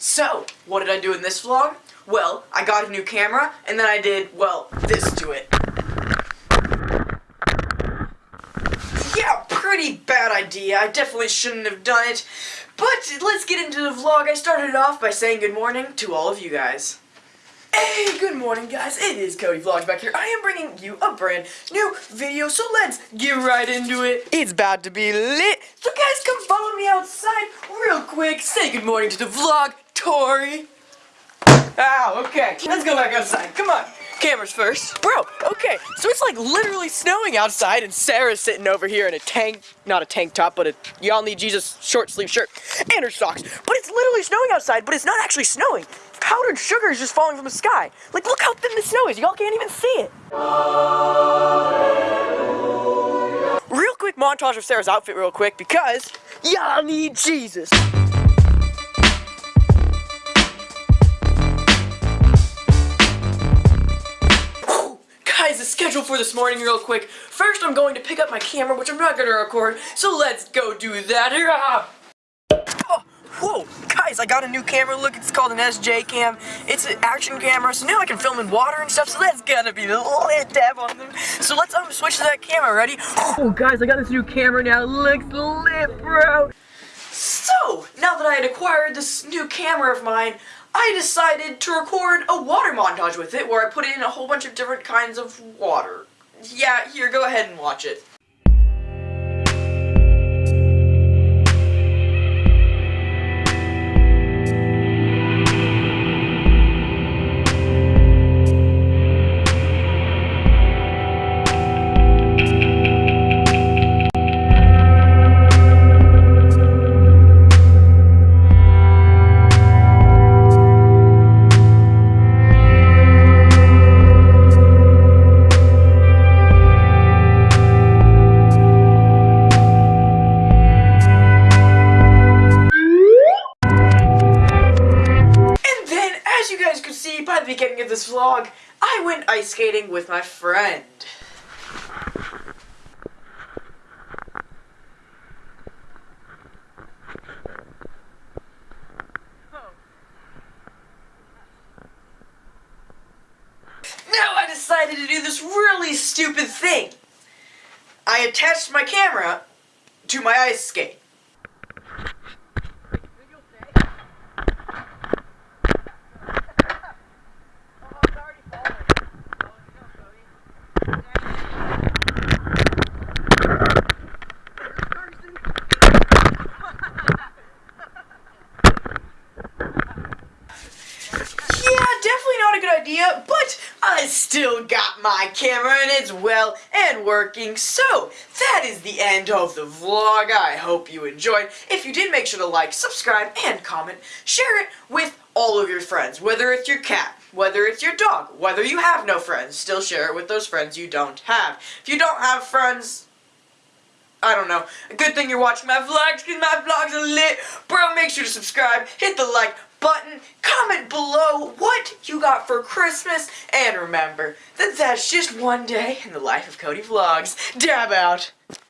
So, what did I do in this vlog? Well, I got a new camera, and then I did, well, this to it. Yeah, pretty bad idea. I definitely shouldn't have done it. But let's get into the vlog. I started off by saying good morning to all of you guys. Hey, good morning guys, it is Cody Vlogs back here. I am bringing you a brand new video, so let's get right into it. It's about to be lit, so guys come follow me outside real quick. Say good morning to the vlog, Tori. Ow, okay, let's go back outside, come on. Cameras first. Bro, okay, so it's like literally snowing outside and Sarah's sitting over here in a tank, not a tank top, but a y'all need Jesus short sleeve shirt and her socks. But it's literally snowing outside, but it's not actually snowing powdered sugar is just falling from the sky. Like, look how thin the snow is. Y'all can't even see it. Real quick montage of Sarah's outfit real quick because y'all need Jesus. Schedule for this morning real quick. First, I'm going to pick up my camera, which I'm not going to record, so let's go do that. Oh, whoa, guys, I got a new camera. Look, it's called an SJ Cam. It's an action camera, so now I can film in water and stuff, so that's gonna be lit dab on them. So let's um, switch to that camera. Ready? Oh, guys, I got this new camera now. It looks lit, bro. So, now that I had acquired this new camera of mine, I decided to record a water montage with it, where I put in a whole bunch of different kinds of water. Yeah, here, go ahead and watch it. By the beginning of this vlog, I went ice skating with my friend. Now I decided to do this really stupid thing. I attached my camera to my ice skate. Idea, but I still got my camera and it's well and working. So, that is the end of the vlog. I hope you enjoyed. If you did, make sure to like, subscribe, and comment. Share it with all of your friends, whether it's your cat, whether it's your dog, whether you have no friends, still share it with those friends you don't have. If you don't have friends, I don't know. A good thing you're watching my vlogs because my vlogs are lit. Bro, make sure to subscribe, hit the like button, comment below what you got for Christmas, and remember that that's just one day in the life of Cody Vlogs. Dab out!